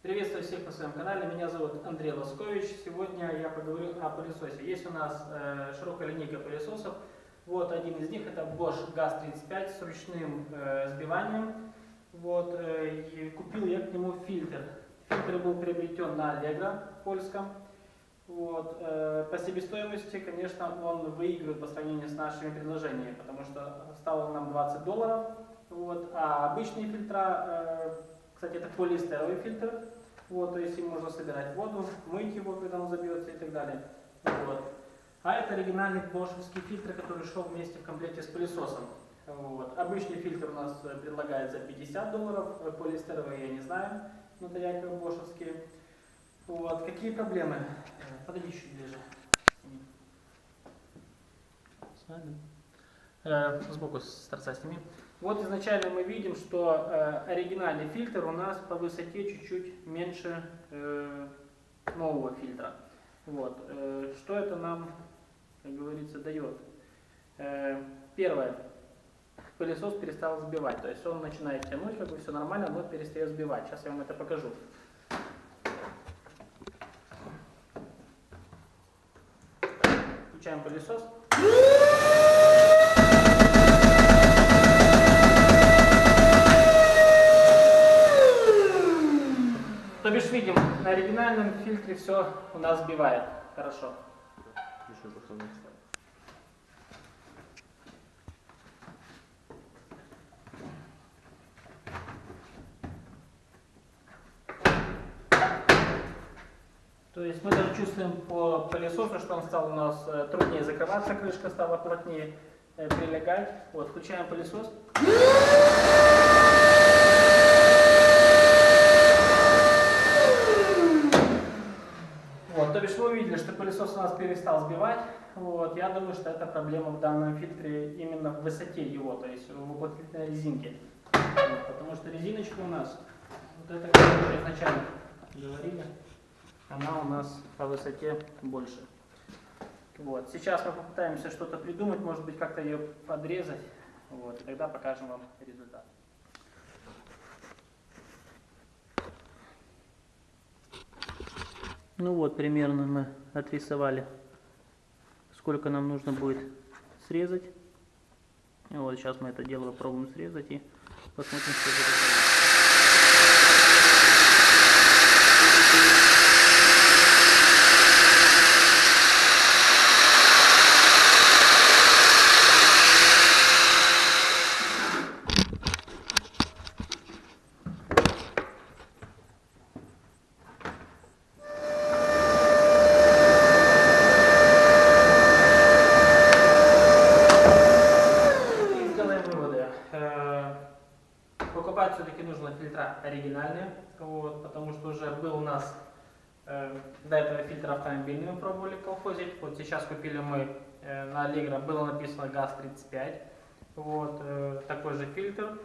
Приветствую всех на своем канале, меня зовут Андрей Лоскович. Сегодня я поговорю о пылесосе. Есть у нас э, широкая линейка пылесосов. Вот один из них это Bosch GAZ 35 с ручным э, сбиванием. Вот, э, купил я к нему фильтр. Фильтр был приобретен на Allegro польском. Вот, э, по себестоимости, конечно, он выигрывает по сравнению с нашими предложениями, потому что стало нам 20 долларов. Вот, а обычные фильтра э, кстати, это полиэстеровый фильтр, вот, то есть им можно собирать воду, мыть его, когда он забьется и так далее. Вот. А это оригинальный бошевский фильтр, который шел вместе в комплекте с пылесосом. Вот. Обычный фильтр у нас э, предлагается 50 долларов, э, полиэстеровый я не знаю, но это якобы бошевские. Вот. Какие проблемы? Э, подойди чуть ближе. Сбоку с торца сними. Вот изначально мы видим, что э, оригинальный фильтр у нас по высоте чуть-чуть меньше э, нового фильтра. Вот. Э, что это нам, как говорится, дает? Э, первое. Пылесос перестал сбивать. То есть он начинает тянуть, как бы все нормально, но перестает сбивать. Сейчас я вам это покажу. Включаем пылесос. На оригинальном фильтре все у нас сбивает. Хорошо. То есть мы даже чувствуем по пылесосу, что он стал у нас э, труднее закрываться, крышка стала плотнее э, прилегать. Вот, включаем пылесос. Бишь вы увидели, что пылесос у нас перестал сбивать. Вот, я думаю, что это проблема в данном фильтре именно в высоте его, то есть в уплотнительной резинке. Вот, потому что резиночка у нас, вот это, как мы изначально говорили, она у нас по высоте больше. Вот. Сейчас мы попытаемся что-то придумать, может быть, как-то ее подрезать, вот, и тогда покажем вам результат. Ну вот, примерно мы отрисовали, сколько нам нужно будет срезать. И вот сейчас мы это дело попробуем срезать и посмотрим, что будет. И сделаем выводы. Э, Покупать все-таки нужно фильтра оригинальные, вот, потому что уже был у нас э, до этого фильтр автомобильный мы пробовали колхозить. Вот сейчас купили мы э, на Allegro, было написано ГАЗ-35, вот, э, такой же фильтр.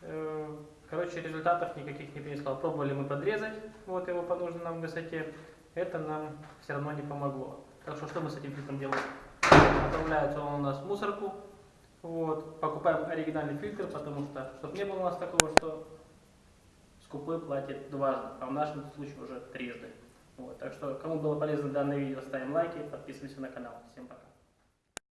Э, короче, результатов никаких не принесло. Пробовали мы подрезать вот его по нужной нам высоте, это нам все равно не помогло. Так что что мы с этим фильтром делаем? Отправляется он у нас в мусорку, вот, покупаем оригинальный фильтр, потому что, чтобы не было у нас такого, что скупой платит дважды, а в нашем случае уже трижды. Вот, так что, кому было полезно данное видео, ставим лайки, подписываемся на канал. Всем пока.